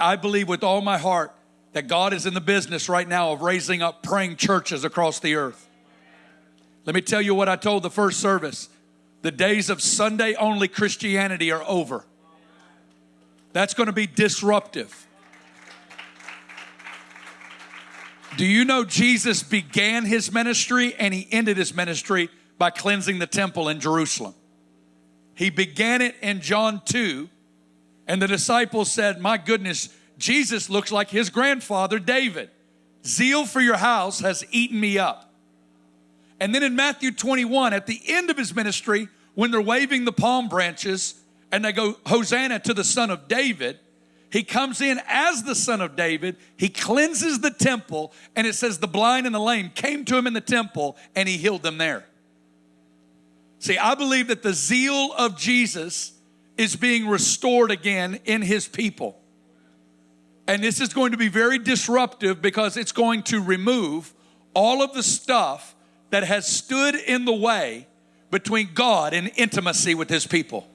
I believe with all my heart that God is in the business right now of raising up praying churches across the earth. Let me tell you what I told the first service. The days of Sunday only Christianity are over. That's going to be disruptive. Do you know Jesus began his ministry and he ended his ministry by cleansing the temple in Jerusalem? He began it in John 2, and the disciples said, My goodness, Jesus looks like his grandfather David. Zeal for your house has eaten me up. And then in Matthew 21, at the end of his ministry, when they're waving the palm branches and they go, Hosanna to the Son of David, he comes in as the Son of David. He cleanses the temple, and it says the blind and the lame came to him in the temple and he healed them there. See, I believe that the zeal of Jesus is being restored again in his people. And this is going to be very disruptive because it's going to remove all of the stuff that has stood in the way between God and intimacy with his people.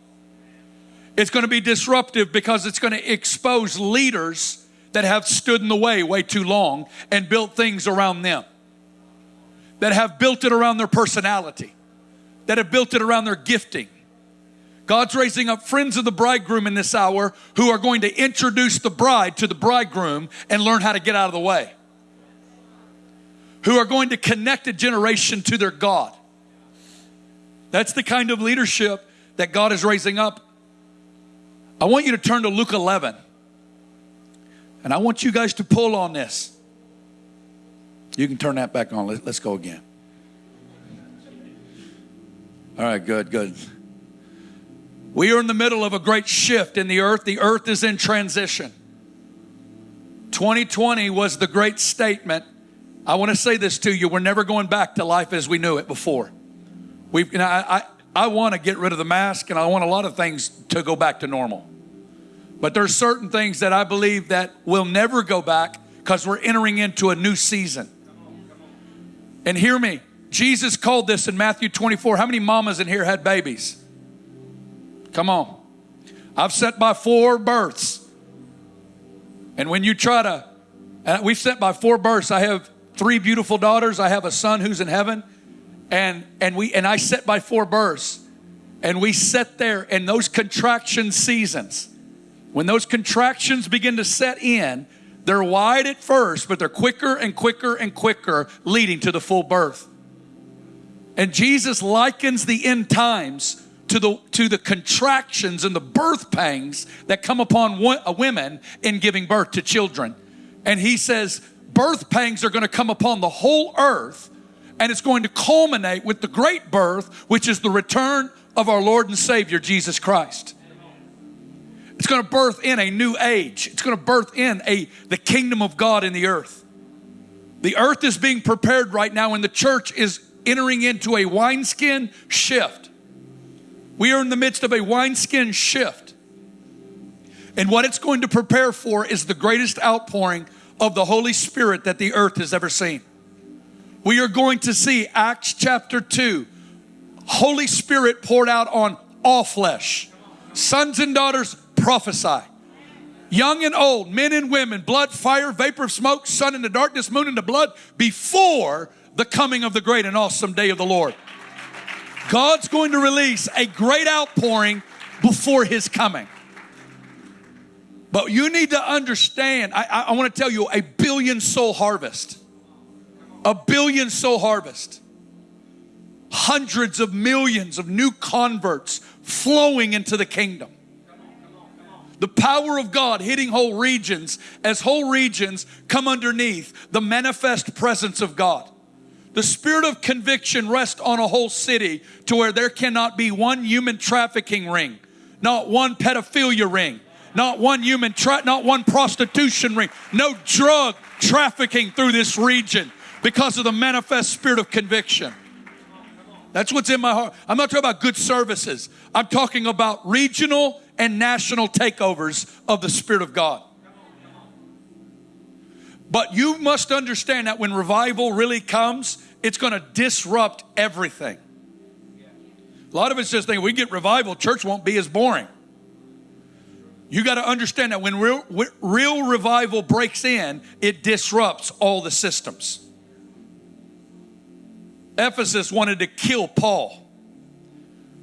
It's going to be disruptive because it's going to expose leaders that have stood in the way way too long and built things around them, that have built it around their personality, that have built it around their gifting. God's raising up friends of the bridegroom in this hour who are going to introduce the bride to the bridegroom and learn how to get out of the way. Who are going to connect a generation to their God. That's the kind of leadership that God is raising up I want you to turn to Luke 11. And I want you guys to pull on this. You can turn that back on. Let's go again. All right, good, good. We are in the middle of a great shift in the earth. The earth is in transition. 2020 was the great statement. I want to say this to you. We're never going back to life as we knew it before. We've, you know, I, I I want to get rid of the mask and I want a lot of things to go back to normal. But there's certain things that I believe that will never go back because we're entering into a new season. And hear me, Jesus called this in Matthew 24. How many mamas in here had babies? Come on. I've set by four births. And when you try to, and we've set by four births. I have three beautiful daughters. I have a son who's in heaven and and we and I set by four births, and we sat there in those contraction seasons. When those contractions begin to set in, they're wide at first, but they're quicker and quicker and quicker, leading to the full birth. And Jesus likens the end times to the to the contractions and the birth pangs that come upon uh, women in giving birth to children. And he says birth pangs are going to come upon the whole earth and it's going to culminate with the great birth, which is the return of our Lord and Savior, Jesus Christ. It's going to birth in a new age. It's going to birth in a the kingdom of God in the earth. The earth is being prepared right now, and the church is entering into a wineskin shift. We are in the midst of a wineskin shift. And what it's going to prepare for is the greatest outpouring of the Holy Spirit that the earth has ever seen we are going to see Acts chapter 2. Holy Spirit poured out on all flesh. Sons and daughters prophesy. Young and old, men and women, blood, fire, vapor of smoke, sun in the darkness, moon in the blood, before the coming of the great and awesome day of the Lord. God's going to release a great outpouring before his coming. But you need to understand, I, I, I want to tell you, a billion soul harvest a billion soul harvest, hundreds of millions of new converts flowing into the kingdom. The power of God hitting whole regions as whole regions come underneath the manifest presence of God. The spirit of conviction rests on a whole city to where there cannot be one human trafficking ring, not one pedophilia ring, not one human tra- not one prostitution ring, no drug trafficking through this region because of the manifest spirit of conviction. That's what's in my heart. I'm not talking about good services. I'm talking about regional and national takeovers of the Spirit of God. But you must understand that when revival really comes, it's going to disrupt everything. A lot of us just think we get revival, church won't be as boring. You got to understand that when real, real revival breaks in, it disrupts all the systems. Ephesus wanted to kill Paul.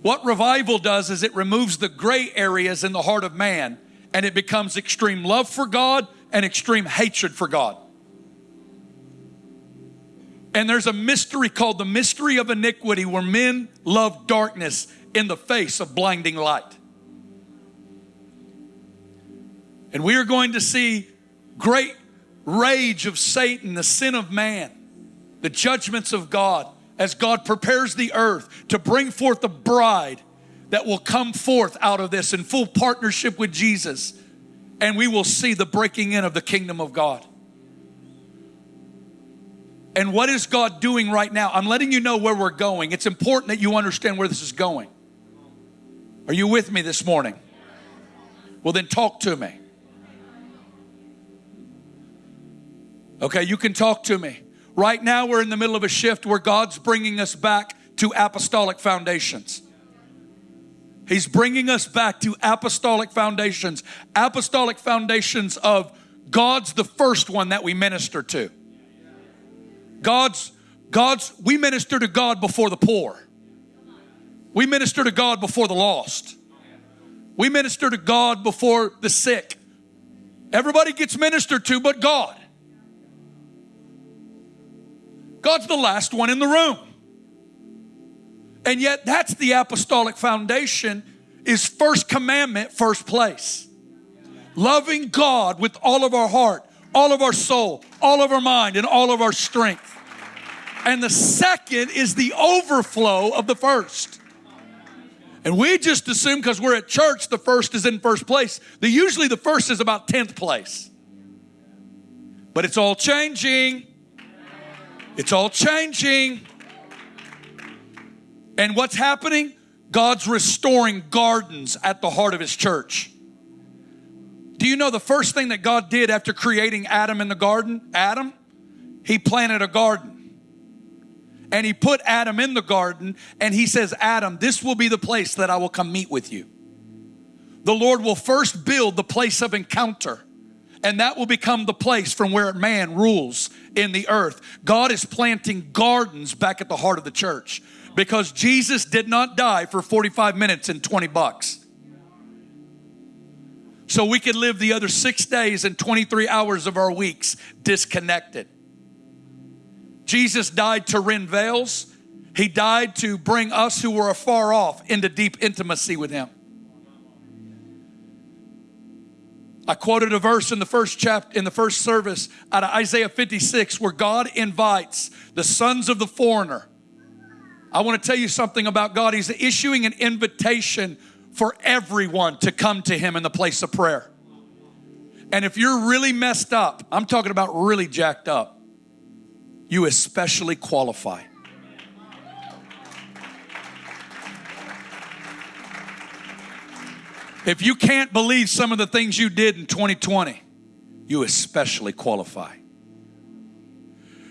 What revival does is it removes the gray areas in the heart of man and it becomes extreme love for God and extreme hatred for God. And there's a mystery called the mystery of iniquity where men love darkness in the face of blinding light. And we are going to see great rage of Satan, the sin of man, the judgments of God, as God prepares the earth to bring forth the bride that will come forth out of this in full partnership with Jesus. And we will see the breaking in of the kingdom of God. And what is God doing right now? I'm letting you know where we're going. It's important that you understand where this is going. Are you with me this morning? Well, then talk to me. Okay, you can talk to me. Right now, we're in the middle of a shift where God's bringing us back to apostolic foundations. He's bringing us back to apostolic foundations, apostolic foundations of God's the first one that we minister to. God's, God's, we minister to God before the poor. We minister to God before the lost. We minister to God before the sick. Everybody gets ministered to but God. God's the last one in the room. And yet that's the apostolic foundation is first commandment, first place. Loving God with all of our heart, all of our soul, all of our mind, and all of our strength. And the second is the overflow of the first. And we just assume because we're at church, the first is in first place. The, usually the first is about 10th place. But it's all changing. It's all changing. And what's happening? God's restoring gardens at the heart of His church. Do you know the first thing that God did after creating Adam in the garden? Adam, He planted a garden. And He put Adam in the garden, and He says, Adam, this will be the place that I will come meet with you. The Lord will first build the place of encounter and that will become the place from where man rules in the earth. God is planting gardens back at the heart of the church because Jesus did not die for 45 minutes and 20 bucks. So we could live the other six days and 23 hours of our weeks disconnected. Jesus died to rend veils. He died to bring us who were afar off into deep intimacy with Him. I quoted a verse in the first chapter, in the first service out of Isaiah 56, where God invites the sons of the foreigner. I want to tell you something about God. He's issuing an invitation for everyone to come to Him in the place of prayer. And if you're really messed up, I'm talking about really jacked up, you especially qualify. If you can't believe some of the things you did in 2020, you especially qualify.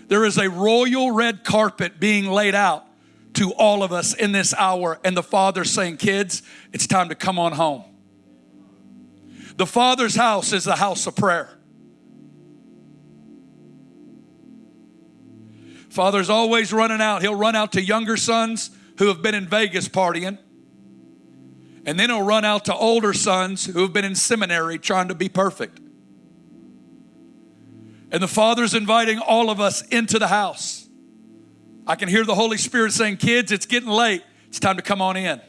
There is a royal red carpet being laid out to all of us in this hour, and the Father saying, Kids, it's time to come on home. The Father's house is the house of prayer. Father's always running out. He'll run out to younger sons who have been in Vegas partying. And then he'll run out to older sons who have been in seminary trying to be perfect. And the Father's inviting all of us into the house. I can hear the Holy Spirit saying, Kids, it's getting late. It's time to come on in.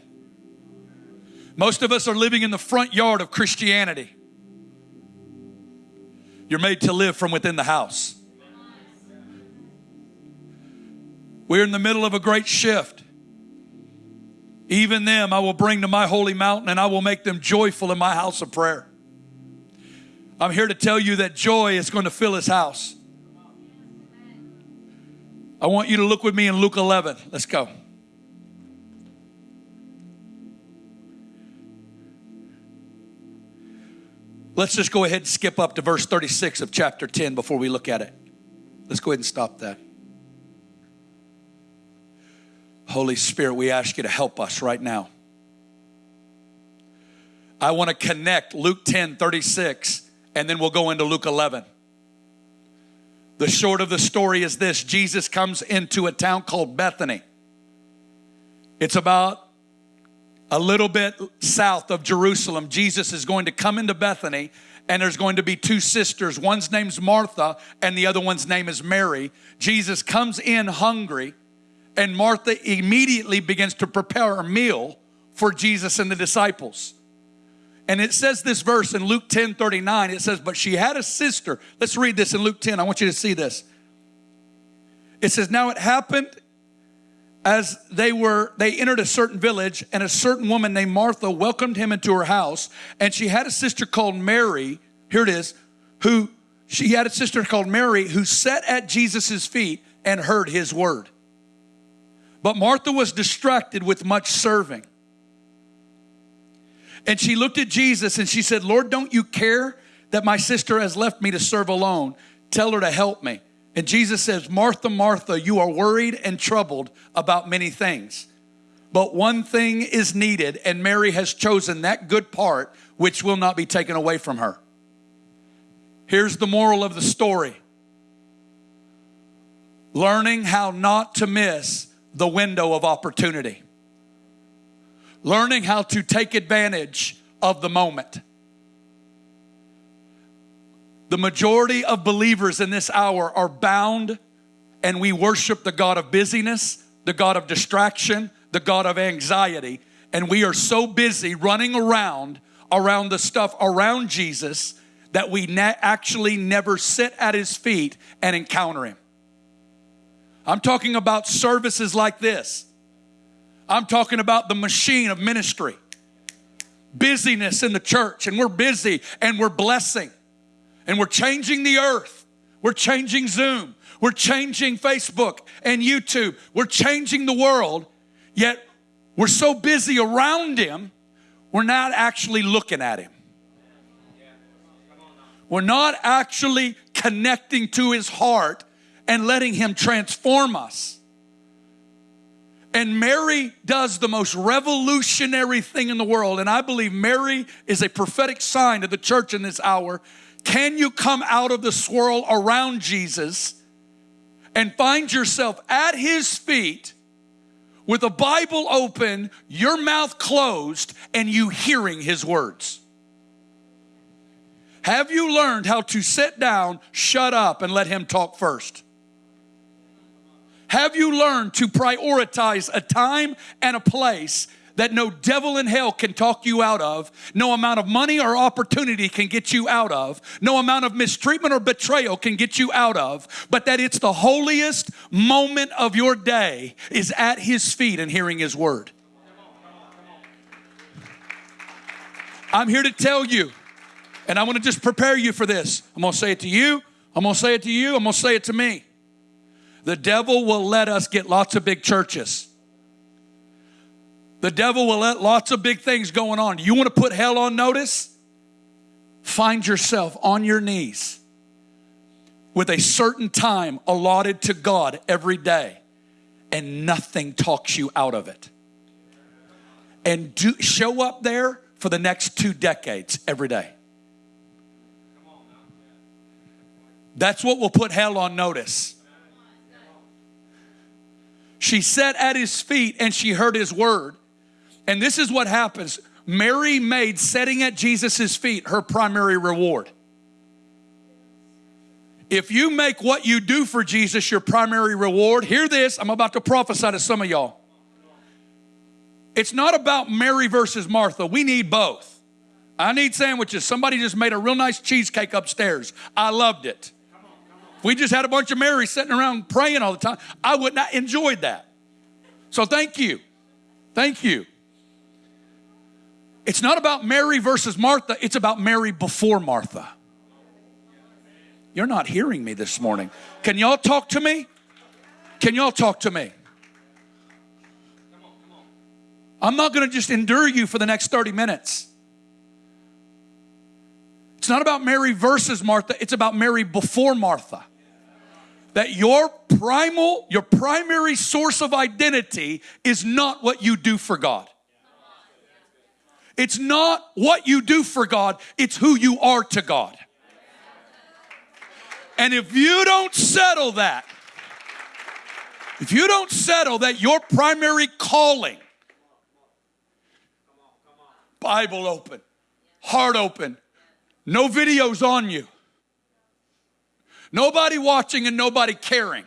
Most of us are living in the front yard of Christianity. You're made to live from within the house. We're in the middle of a great shift. Even them I will bring to my holy mountain and I will make them joyful in my house of prayer. I'm here to tell you that joy is going to fill his house. I want you to look with me in Luke 11. Let's go. Let's just go ahead and skip up to verse 36 of chapter 10 before we look at it. Let's go ahead and stop that. Holy Spirit, we ask you to help us right now. I want to connect Luke 10 36, and then we'll go into Luke 11. The short of the story is this Jesus comes into a town called Bethany. It's about a little bit south of Jerusalem. Jesus is going to come into Bethany, and there's going to be two sisters. One's name's Martha, and the other one's name is Mary. Jesus comes in hungry, and Martha immediately begins to prepare a meal for Jesus and the disciples. And it says this verse in Luke 10 39. It says, But she had a sister. Let's read this in Luke 10. I want you to see this. It says, Now it happened as they were they entered a certain village and a certain woman named martha welcomed him into her house and she had a sister called mary here it is who she had a sister called mary who sat at jesus' feet and heard his word but martha was distracted with much serving and she looked at Jesus and she said, Lord, don't you care that my sister has left me to serve alone? Tell her to help me. And Jesus says, Martha, Martha, you are worried and troubled about many things. But one thing is needed, and Mary has chosen that good part which will not be taken away from her. Here's the moral of the story learning how not to miss the window of opportunity learning how to take advantage of the moment. The majority of believers in this hour are bound and we worship the God of busyness, the God of distraction, the God of anxiety, and we are so busy running around around the stuff around Jesus that we ne- actually never sit at his feet and encounter him. I'm talking about services like this I'm talking about the machine of ministry. Busyness in the church, and we're busy and we're blessing, and we're changing the earth. We're changing Zoom. We're changing Facebook and YouTube. We're changing the world, yet we're so busy around Him, we're not actually looking at Him. We're not actually connecting to His heart and letting Him transform us. And Mary does the most revolutionary thing in the world. And I believe Mary is a prophetic sign to the church in this hour. Can you come out of the swirl around Jesus and find yourself at his feet with a Bible open, your mouth closed, and you hearing his words? Have you learned how to sit down, shut up, and let him talk first? Have you learned to prioritize a time and a place that no devil in hell can talk you out of, no amount of money or opportunity can get you out of, no amount of mistreatment or betrayal can get you out of, but that it's the holiest moment of your day is at his feet and hearing his word. I'm here to tell you, and I want to just prepare you for this. I'm going to say it to you, I'm going to say it to you, I'm going to say it to me. The devil will let us get lots of big churches. The devil will let lots of big things going on. You want to put hell on notice? Find yourself on your knees with a certain time allotted to God every day, and nothing talks you out of it. And do, show up there for the next two decades every day. That's what will put hell on notice. She sat at his feet and she heard his word. And this is what happens Mary made setting at Jesus' feet her primary reward. If you make what you do for Jesus your primary reward, hear this, I'm about to prophesy to some of y'all. It's not about Mary versus Martha. We need both. I need sandwiches. Somebody just made a real nice cheesecake upstairs. I loved it. We just had a bunch of Marys sitting around praying all the time, I would not enjoyed that. So thank you. Thank you. It's not about Mary versus Martha, it's about Mary before Martha. You're not hearing me this morning. Can y'all talk to me? Can y'all talk to me? I'm not going to just endure you for the next 30 minutes. It's not about Mary versus Martha, it's about Mary before Martha that your primal, your primary source of identity is not what you do for God. It's not what you do for God, it's who you are to God. And if you don't settle that, if you don't settle that your primary calling, Bible open, heart open, no videos on you, nobody watching and nobody caring,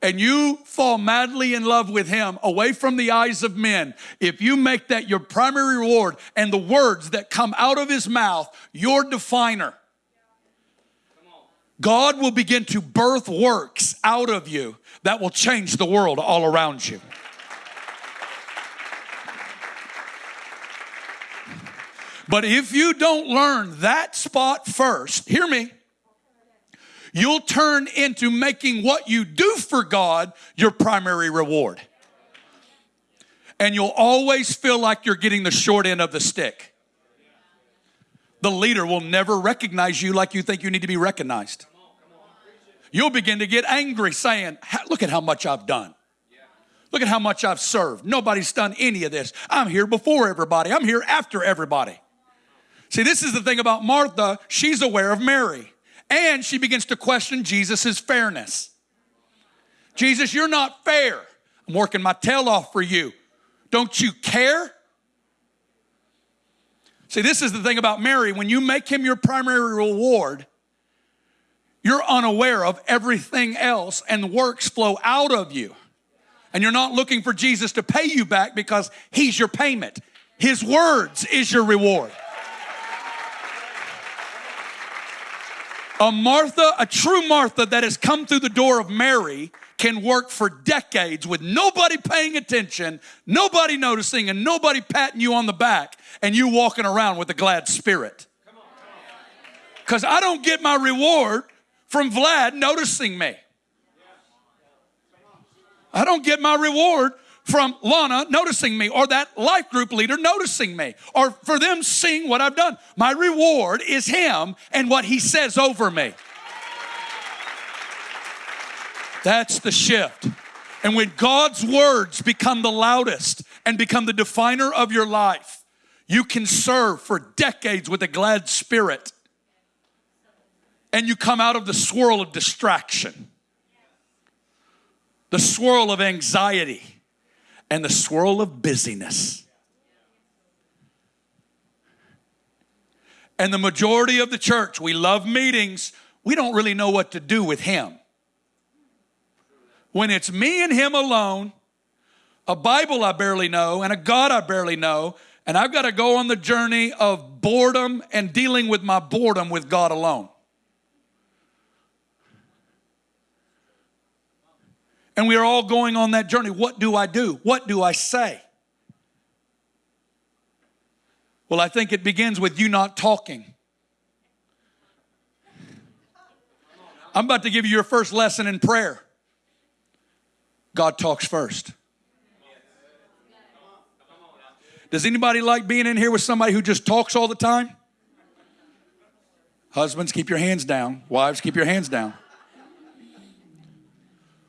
and you fall madly in love with Him away from the eyes of men, if you make that your primary reward and the words that come out of His mouth your definer, God will begin to birth works out of you that will change the world all around you. But if you don't learn that spot first, hear me, you'll turn into making what you do for God your primary reward. And you'll always feel like you're getting the short end of the stick. The leader will never recognize you like you think you need to be recognized. You'll begin to get angry saying, Look at how much I've done. Look at how much I've served. Nobody's done any of this. I'm here before everybody, I'm here after everybody. See, this is the thing about Martha. She's aware of Mary and she begins to question Jesus' fairness. Jesus, you're not fair. I'm working my tail off for you. Don't you care? See, this is the thing about Mary. When you make him your primary reward, you're unaware of everything else, and works flow out of you. And you're not looking for Jesus to pay you back because he's your payment. His words is your reward. A Martha, a true Martha that has come through the door of Mary can work for decades with nobody paying attention, nobody noticing, and nobody patting you on the back, and you walking around with a glad spirit. Because I don't get my reward from Vlad noticing me. I don't get my reward from Lana noticing me or that life group leader noticing me or for them seeing what I've done. My reward is Him and what He says over me. That's the shift. And when God's words become the loudest and become the definer of your life, you can serve for decades with a glad spirit. And you come out of the swirl of distraction, the swirl of anxiety and the swirl of busyness. And the majority of the church, we love meetings, we don't really know what to do with Him. When it's me and Him alone, a Bible I barely know, and a God I barely know, and I've got to go on the journey of boredom and dealing with my boredom with God alone. And we are all going on that journey. What do I do? What do I say? Well, I think it begins with you not talking. I'm about to give you your first lesson in prayer. God talks first. Does anybody like being in here with somebody who just talks all the time? Husbands, keep your hands down. Wives, keep your hands down.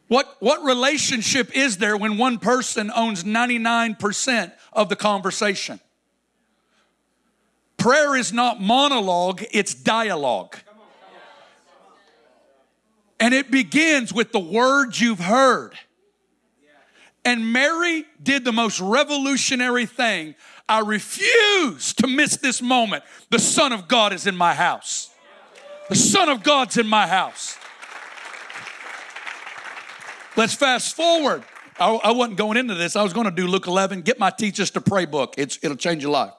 What, what relationship is there when one person owns 99% of the conversation? Prayer is not monologue, it's dialogue. And it begins with the words you've heard. And Mary did the most revolutionary thing. I refuse to miss this moment. The Son of God is in my house. The Son of God's in my house. Let's fast forward. I, I wasn't going into this. I was going to do Luke 11. Get my Teach to Pray book. It's, it'll change your life.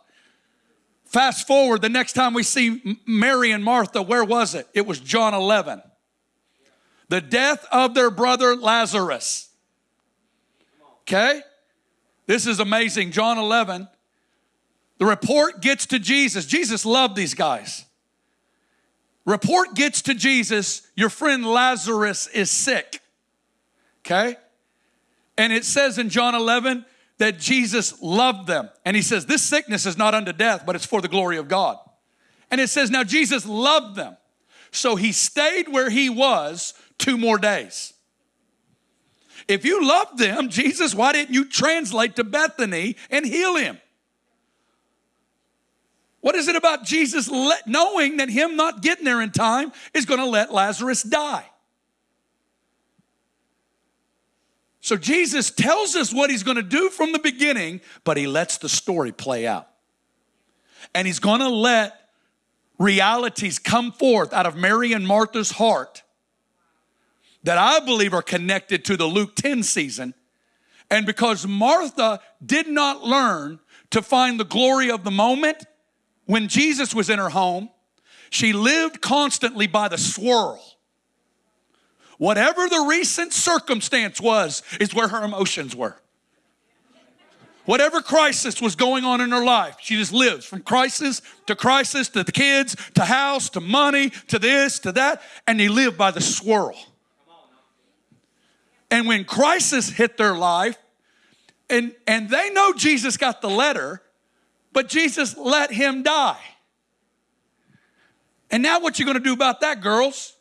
Fast forward, the next time we see Mary and Martha, where was it? It was John 11. The death of their brother Lazarus. Okay? This is amazing. John 11. The report gets to Jesus. Jesus loved these guys. Report gets to Jesus, your friend Lazarus is sick. Okay? And it says in John 11 that Jesus loved them. And he says, This sickness is not unto death, but it's for the glory of God. And it says, Now Jesus loved them. So he stayed where he was two more days. If you loved them, Jesus, why didn't you translate to Bethany and heal him? What is it about Jesus let, knowing that him not getting there in time is going to let Lazarus die? So Jesus tells us what he's going to do from the beginning, but he lets the story play out. And he's going to let realities come forth out of Mary and Martha's heart that I believe are connected to the Luke 10 season. And because Martha did not learn to find the glory of the moment when Jesus was in her home, she lived constantly by the swirl. Whatever the recent circumstance was, is where her emotions were. Whatever crisis was going on in her life, she just lives from crisis to crisis to the kids to house to money to this to that, and they live by the swirl. And when crisis hit their life, and, and they know Jesus got the letter, but Jesus let him die. And now what you gonna do about that, girls?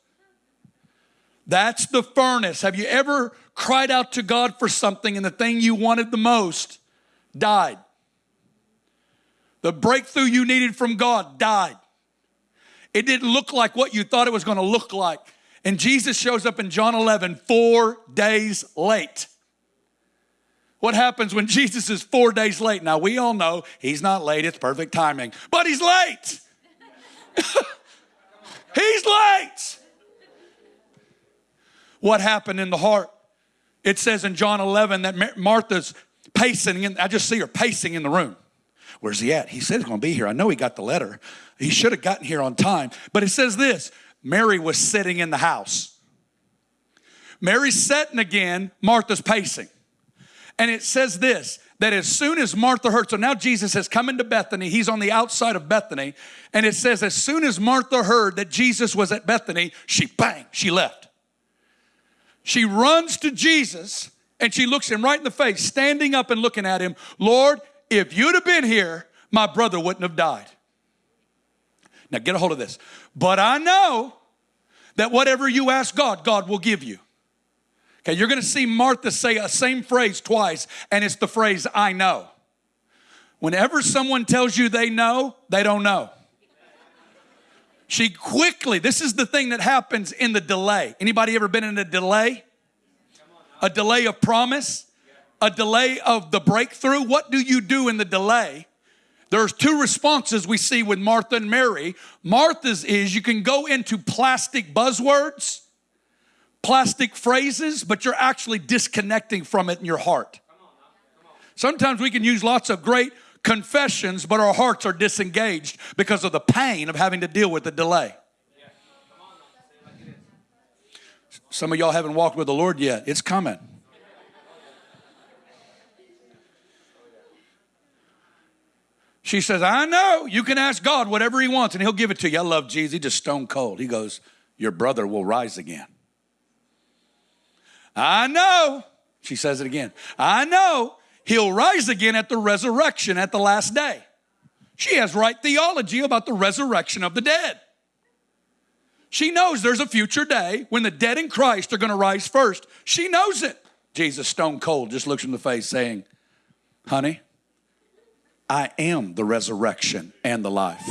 That's the furnace. Have you ever cried out to God for something and the thing you wanted the most died. The breakthrough you needed from God died. It didn't look like what you thought it was going to look like. And Jesus shows up in John 11 four days late. What happens when Jesus is four days late? Now, we all know he's not late, it's perfect timing, but he's late. he's late. What happened in the heart? It says in John 11 that Martha's pacing, in, I just see her pacing in the room. Where's he at? He said he's going to be here. I know he got the letter. He should have gotten here on time. But it says this Mary was sitting in the house. Mary's sitting again, Martha's pacing. And it says this that as soon as Martha heard, so now Jesus has come into Bethany, he's on the outside of Bethany, and it says, as soon as Martha heard that Jesus was at Bethany, she bang, she left. She runs to Jesus and she looks him right in the face, standing up and looking at him. Lord, if you'd have been here, my brother wouldn't have died. Now get a hold of this. But I know that whatever you ask God, God will give you. Okay, you're gonna see Martha say a same phrase twice, and it's the phrase, I know. Whenever someone tells you they know, they don't know. She quickly, this is the thing that happens in the delay. Anybody ever been in a delay? a delay of promise, a delay of the breakthrough. What do you do in the delay? There's two responses we see with Martha and Mary. Martha's is you can go into plastic buzzwords, plastic phrases, but you're actually disconnecting from it in your heart. Sometimes we can use lots of great confessions, but our hearts are disengaged because of the pain of having to deal with the delay. Some of y'all haven't walked with the Lord yet. It's coming. She says, I know you can ask God whatever He wants and He'll give it to you. I love Jesus. He just stone cold. He goes, Your brother will rise again. I know. She says it again. I know he'll rise again at the resurrection at the last day. She has right theology about the resurrection of the dead. She knows there's a future day when the dead in Christ are going to rise first. She knows it. Jesus, stone cold, just looks in the face saying, Honey, I am the resurrection and the life.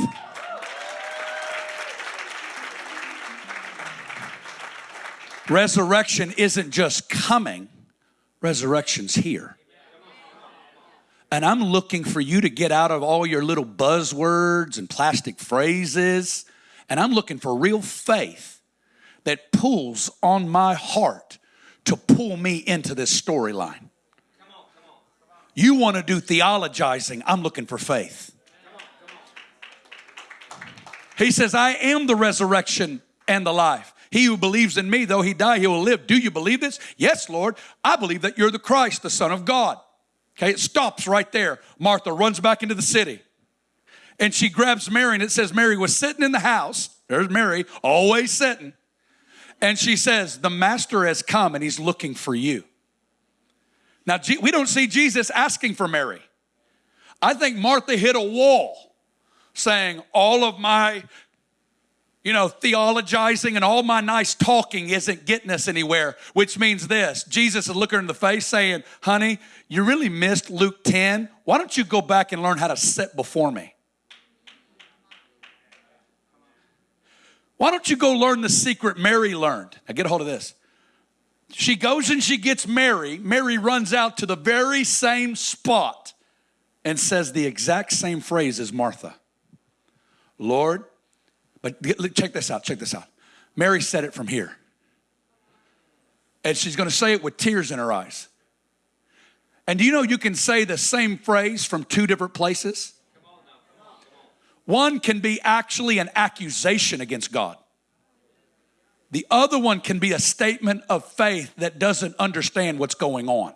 Resurrection isn't just coming, resurrection's here. And I'm looking for you to get out of all your little buzzwords and plastic phrases and I'm looking for real faith that pulls on my heart to pull me into this storyline. You want to do theologizing, I'm looking for faith. He says, I am the resurrection and the life. He who believes in me, though he die, he will live. Do you believe this? Yes, Lord. I believe that you're the Christ, the Son of God. Okay, it stops right there. Martha runs back into the city and she grabs Mary, and it says Mary was sitting in the house. There's Mary, always sitting. And she says, The master has come and he's looking for you. Now, we don't see Jesus asking for Mary. I think Martha hit a wall saying, All of my, you know, theologizing and all my nice talking isn't getting us anywhere, which means this Jesus is looking in the face saying, Honey, you really missed Luke 10. Why don't you go back and learn how to sit before me? Why don't you go learn the secret Mary learned? Now get a hold of this. She goes and she gets Mary. Mary runs out to the very same spot and says the exact same phrase as Martha Lord, but check this out, check this out. Mary said it from here. And she's going to say it with tears in her eyes. And do you know you can say the same phrase from two different places? One can be actually an accusation against God. The other one can be a statement of faith that doesn't understand what's going on.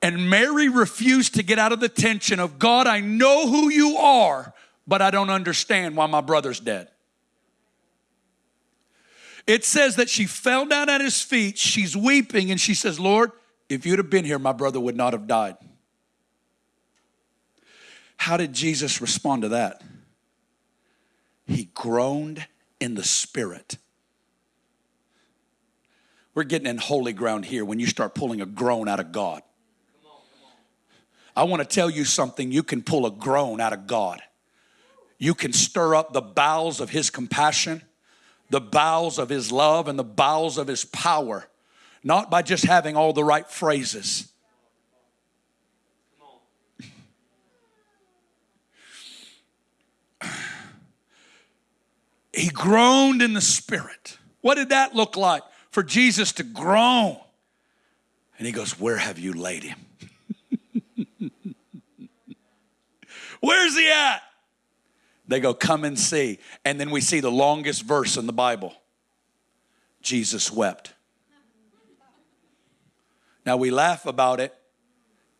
And Mary refused to get out of the tension of God, I know who you are, but I don't understand why my brother's dead. It says that she fell down at his feet, she's weeping, and she says, Lord, if you'd have been here, my brother would not have died. How did Jesus respond to that? He groaned in the spirit. We're getting in holy ground here when you start pulling a groan out of God. I want to tell you something. You can pull a groan out of God. You can stir up the bowels of His compassion, the bowels of His love, and the bowels of His power, not by just having all the right phrases. He groaned in the spirit. What did that look like for Jesus to groan? And he goes, Where have you laid him? Where's he at? They go, Come and see. And then we see the longest verse in the Bible Jesus wept. Now we laugh about it,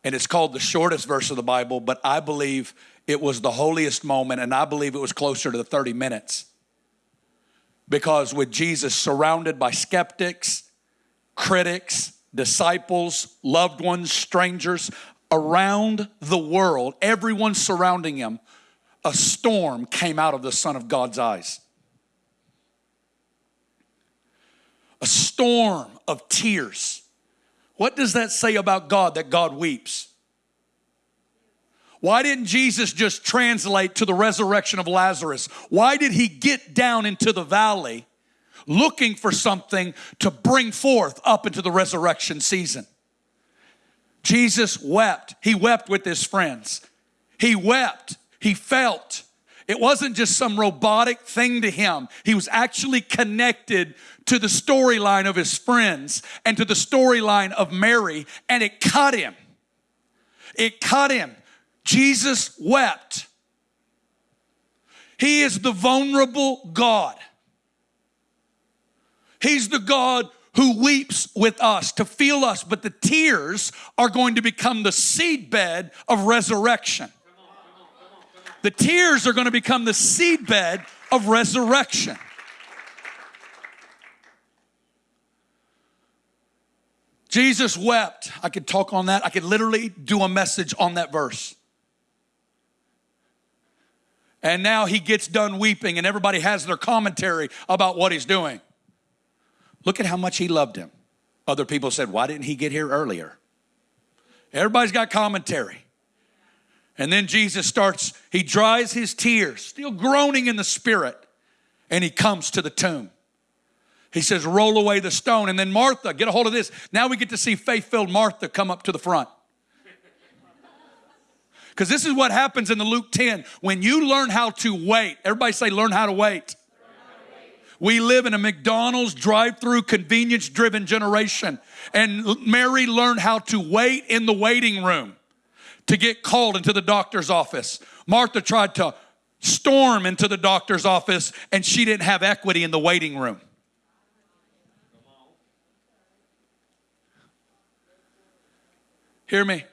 and it's called the shortest verse of the Bible, but I believe it was the holiest moment, and I believe it was closer to the 30 minutes. Because with Jesus surrounded by skeptics, critics, disciples, loved ones, strangers around the world, everyone surrounding him, a storm came out of the Son of God's eyes. A storm of tears. What does that say about God that God weeps? Why didn't Jesus just translate to the resurrection of Lazarus? Why did he get down into the valley looking for something to bring forth up into the resurrection season? Jesus wept. He wept with his friends. He wept. He felt. It wasn't just some robotic thing to him. He was actually connected to the storyline of his friends and to the storyline of Mary, and it cut him. It cut him. Jesus wept. He is the vulnerable God. He's the God who weeps with us to feel us, but the tears are going to become the seedbed of resurrection. The tears are going to become the seedbed of resurrection. Jesus wept. I could talk on that. I could literally do a message on that verse. And now he gets done weeping, and everybody has their commentary about what he's doing. Look at how much he loved him. Other people said, Why didn't he get here earlier? Everybody's got commentary. And then Jesus starts, he dries his tears, still groaning in the spirit, and he comes to the tomb. He says, Roll away the stone. And then Martha, get a hold of this. Now we get to see faith filled Martha come up to the front. Because this is what happens in the Luke 10. When you learn how to wait, everybody say, learn how to wait. We live in a McDonald's drive through convenience driven generation. And Mary learned how to wait in the waiting room to get called into the doctor's office. Martha tried to storm into the doctor's office and she didn't have equity in the waiting room. Hear me?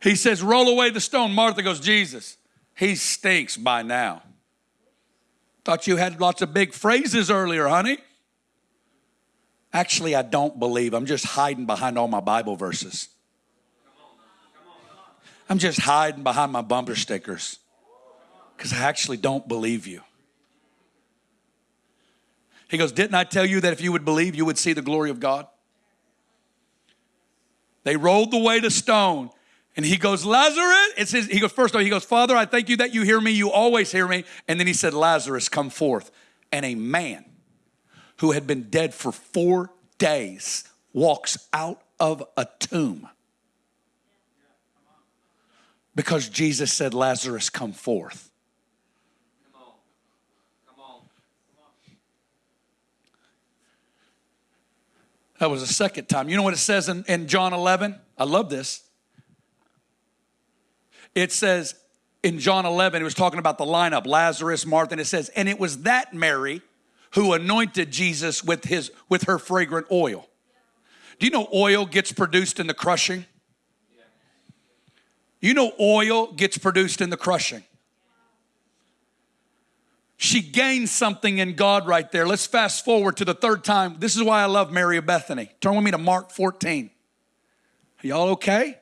He says, Roll away the stone. Martha goes, Jesus, he stinks by now. Thought you had lots of big phrases earlier, honey. Actually, I don't believe. I'm just hiding behind all my Bible verses. I'm just hiding behind my bumper stickers because I actually don't believe you. He goes, Didn't I tell you that if you would believe, you would see the glory of God? They rolled the stone. And he goes, Lazarus. It says, he goes, first of all, he goes, Father, I thank you that you hear me. You always hear me. And then he said, Lazarus, come forth. And a man who had been dead for four days walks out of a tomb. Because Jesus said, Lazarus, come forth. That was the second time. You know what it says in, in John 11? I love this. It says in John 11, it was talking about the lineup Lazarus, Martha, and it says, and it was that Mary who anointed Jesus with, his, with her fragrant oil. Do you know oil gets produced in the crushing? You know oil gets produced in the crushing. She gained something in God right there. Let's fast forward to the third time. This is why I love Mary of Bethany. Turn with me to Mark 14. Are y'all okay?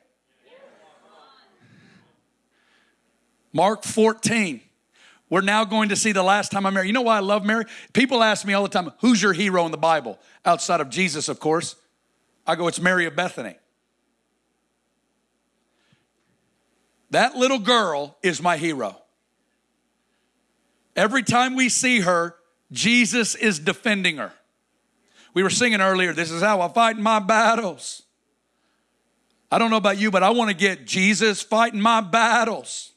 Mark 14. We're now going to see the last time I married. You know why I love Mary? People ask me all the time, who's your hero in the Bible? Outside of Jesus, of course. I go, it's Mary of Bethany. That little girl is my hero. Every time we see her, Jesus is defending her. We were singing earlier, This is how I fight my battles. I don't know about you, but I want to get Jesus fighting my battles.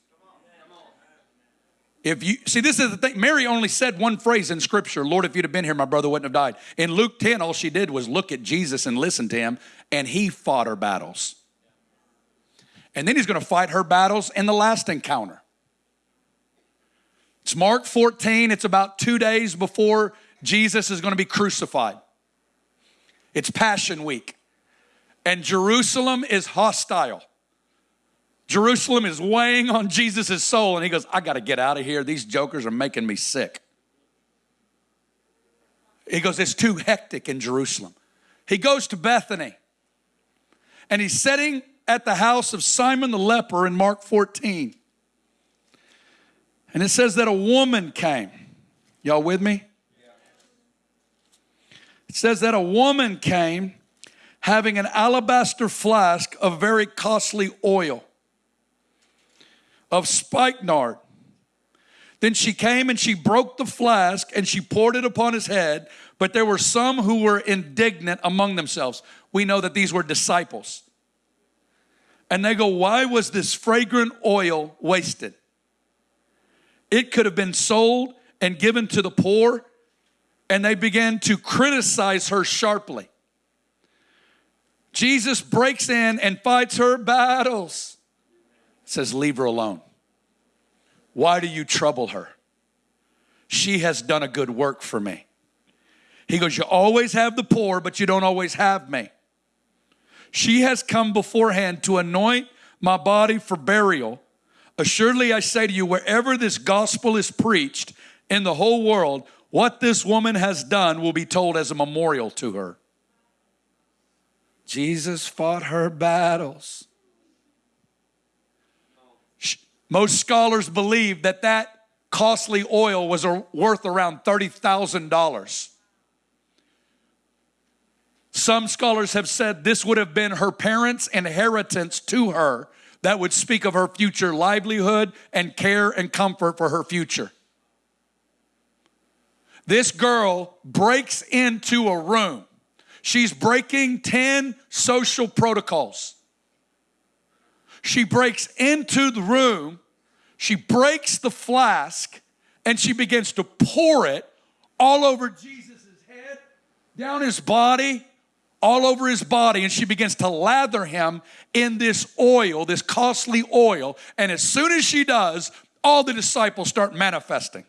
If you see, this is the thing. Mary only said one phrase in scripture Lord, if you'd have been here, my brother wouldn't have died. In Luke 10, all she did was look at Jesus and listen to him, and he fought her battles. And then he's going to fight her battles in the last encounter. It's Mark 14. It's about two days before Jesus is going to be crucified. It's Passion Week. And Jerusalem is hostile. Jerusalem is weighing on Jesus' soul, and he goes, I got to get out of here. These jokers are making me sick. He goes, It's too hectic in Jerusalem. He goes to Bethany, and he's sitting at the house of Simon the leper in Mark 14. And it says that a woman came. Y'all with me? It says that a woman came having an alabaster flask of very costly oil of spikenard. Then she came and she broke the flask and she poured it upon his head. But there were some who were indignant among themselves. We know that these were disciples. And they go, Why was this fragrant oil wasted? It could have been sold and given to the poor, and they began to criticize her sharply. Jesus breaks in and fights her battles. Says, Leave her alone. Why do you trouble her? She has done a good work for me. He goes, You always have the poor, but you don't always have me. She has come beforehand to anoint my body for burial. Assuredly, I say to you, wherever this gospel is preached in the whole world, what this woman has done will be told as a memorial to her. Jesus fought her battles. Most scholars believe that that costly oil was worth around $30,000. Some scholars have said this would have been her parents' inheritance to her that would speak of her future livelihood and care and comfort for her future. This girl breaks into a room. She's breaking 10 social protocols. She breaks into the room, she breaks the flask, and she begins to pour it all over Jesus' head, down his body, all over his body and she begins to lather him in this oil, this costly oil. And as soon as she does, all the disciples start manifesting.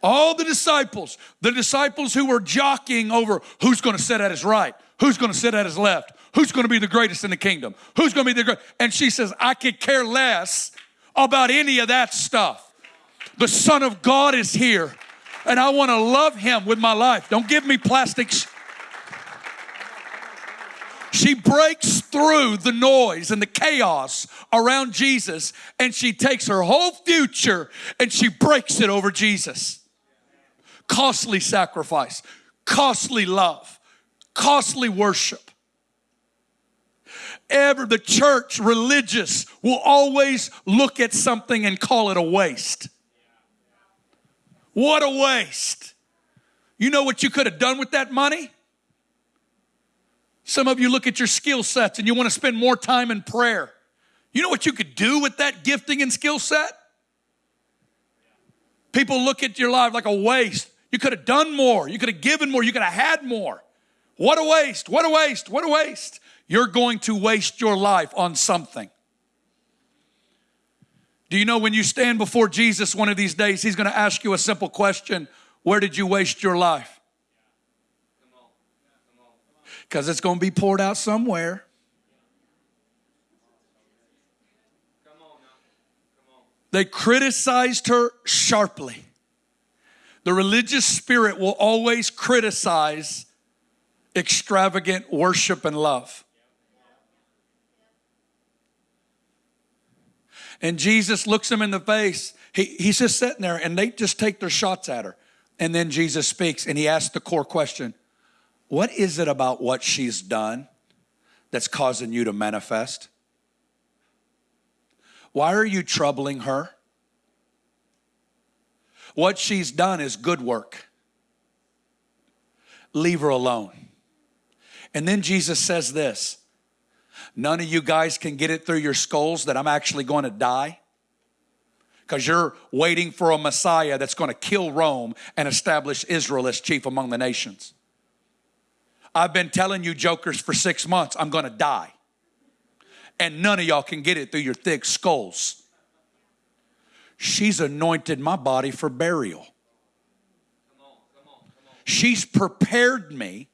All the disciples, the disciples who were jockeying over who's going to sit at his right, who's going to sit at his left, who's going to be the greatest in the kingdom, who's going to be the great. And she says, I could care less about any of that stuff. The Son of God is here and I want to love him with my life. Don't give me plastics. She breaks through the noise and the chaos around Jesus and she takes her whole future and she breaks it over Jesus. Costly sacrifice, costly love, costly worship. ever, the church, religious, will always look at something and call it a waste. What a waste. You know what you could have done with that money? Some of you look at your skill sets and you want to spend more time in prayer. You know what you could do with that gifting and skill set? People look at your life like a waste. You could have done more. You could have given more. You could have had more. What a waste. What a waste. What a waste. You're going to waste your life on something. Do you know when you stand before Jesus one of these days, he's going to ask you a simple question Where did you waste your life? Because it's going to be poured out somewhere. They criticized her sharply. The religious spirit will always criticize extravagant worship and love. And Jesus looks him in the face. He, he's just sitting there and they just take their shots at her. And then Jesus speaks and he asks the core question What is it about what she's done that's causing you to manifest? Why are you troubling her? What she's done is good work. Leave her alone. And then Jesus says this None of you guys can get it through your skulls that I'm actually going to die because you're waiting for a Messiah that's going to kill Rome and establish Israel as chief among the nations. I've been telling you, jokers, for six months, I'm going to die. And none of y'all can get it through your thick skulls. She's anointed my body for burial. She's prepared me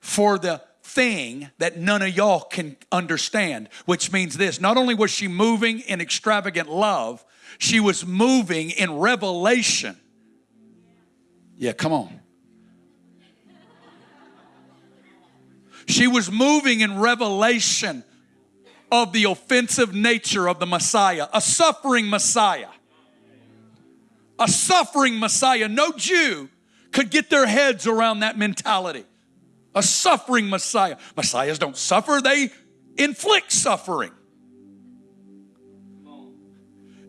for the thing that none of y'all can understand, which means this not only was she moving in extravagant love, she was moving in revelation. Yeah, come on. She was moving in revelation of the offensive nature of the Messiah, a suffering Messiah. A suffering Messiah. No Jew could get their heads around that mentality a suffering Messiah. Messiahs don't suffer, they inflict suffering.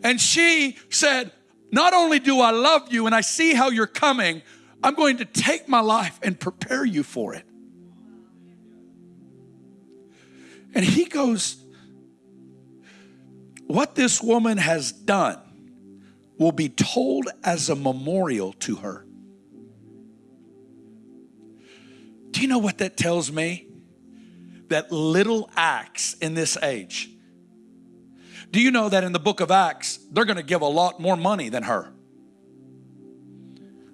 And she said, Not only do I love you and I see how you're coming, I'm going to take my life and prepare you for it. And he goes, What this woman has done will be told as a memorial to her. Do you know what that tells me? That little acts in this age. Do you know that in the book of Acts, they're going to give a lot more money than her?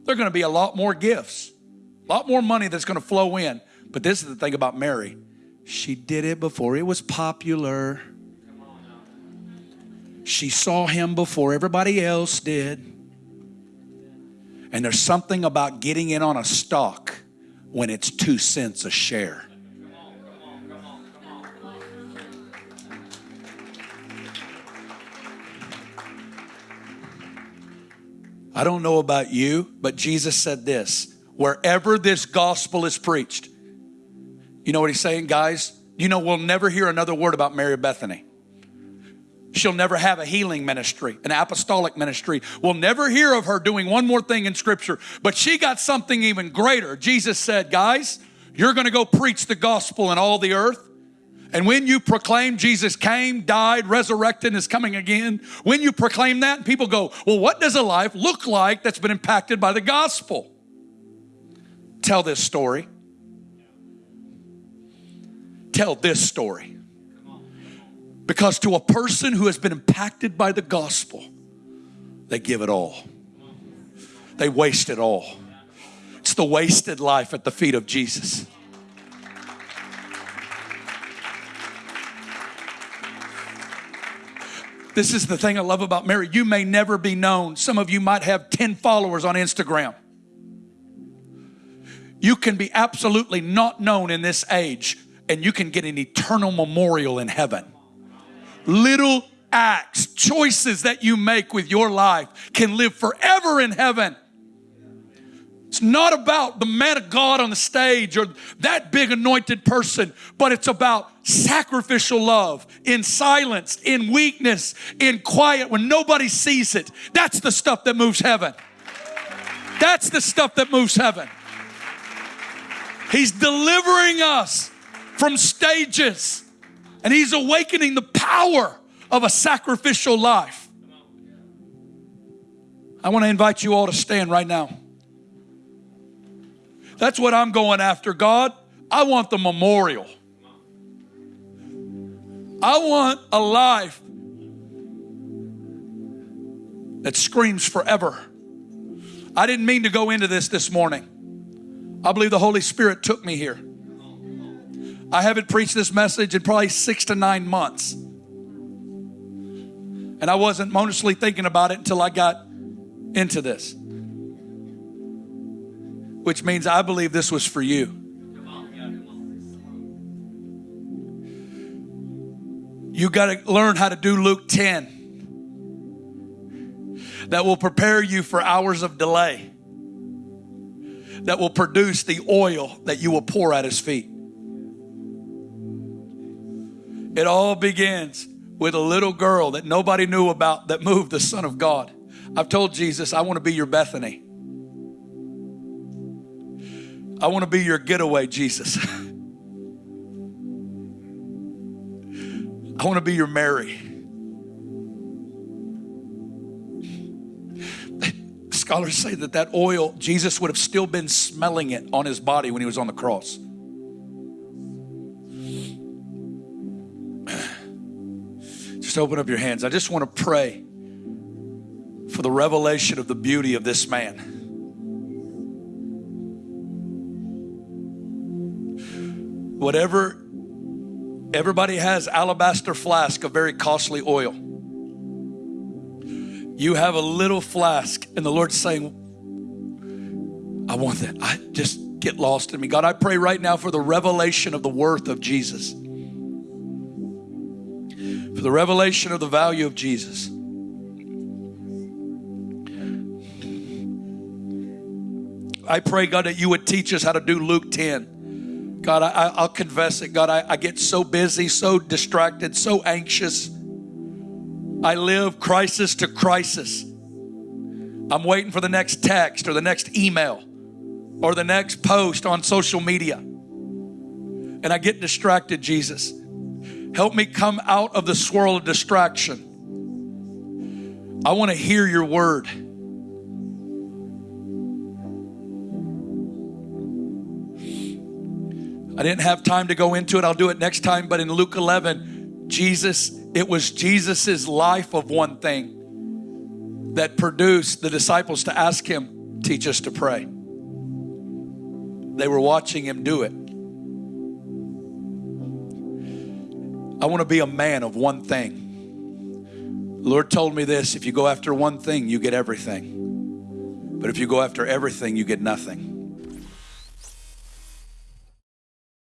They're going to be a lot more gifts, a lot more money that's going to flow in. But this is the thing about Mary she did it before it was popular. She saw him before everybody else did. And there's something about getting in on a stock when it's two cents a share. I don't know about you, but Jesus said this wherever this gospel is preached, you know what he's saying, guys? You know, we'll never hear another word about Mary Bethany. She'll never have a healing ministry, an apostolic ministry. We'll never hear of her doing one more thing in Scripture, but she got something even greater. Jesus said, Guys, you're going to go preach the gospel in all the earth. And when you proclaim Jesus came, died, resurrected, and is coming again, when you proclaim that, people go, Well, what does a life look like that's been impacted by the gospel? Tell this story. Tell this story. Because to a person who has been impacted by the gospel, they give it all. They waste it all. It's the wasted life at the feet of Jesus. This is the thing I love about Mary. You may never be known. Some of you might have 10 followers on Instagram. You can be absolutely not known in this age, and you can get an eternal memorial in heaven little acts, choices that you make with your life can live forever in heaven. It's not about the man of God on the stage or that big anointed person, but it's about sacrificial love in silence, in weakness, in quiet when nobody sees it. That's the stuff that moves heaven. That's the stuff that moves heaven. He's delivering us from stages and He's awakening the power of a sacrificial life. I want to invite you all to stand right now. That's what I'm going after, God. I want the memorial. I want a life that screams forever. I didn't mean to go into this this morning. I believe the Holy Spirit took me here. I haven't preached this message in probably six to nine months. And I wasn't mostly thinking about it until I got into this which means I believe this was for you. You got to learn how to do Luke 10 that will prepare you for hours of delay, that will produce the oil that you will pour at his feet. It all begins with a little girl that nobody knew about that moved the Son of God. I've told Jesus, I want to be your Bethany. I want to be your getaway, Jesus. I want to be your Mary. Scholars say that that oil, Jesus would have still been smelling it on his body when he was on the cross. Just open up your hands. I just want to pray for the revelation of the beauty of this man. Whatever, everybody has alabaster flask of very costly oil. You have a little flask, and the Lord's saying, I want that. I just get lost in me. God, I pray right now for the revelation of the worth of Jesus. The revelation of the value of Jesus. I pray, God, that you would teach us how to do Luke 10. God, I, will confess it. God, I, I get so busy, so distracted, so anxious. I live crisis to crisis. I'm waiting for the next text or the next email or the next post on social media. And I get distracted, Jesus. Help me come out of the swirl of distraction. I want to hear your word. I didn't have time to go into it. I'll do it next time. But in Luke 11, Jesus, it was Jesus's life of one thing that produced the disciples to ask him, teach us to pray. They were watching him do it. I want to be a man of one thing. The Lord told me this if you go after one thing, you get everything. But if you go after everything, you get nothing.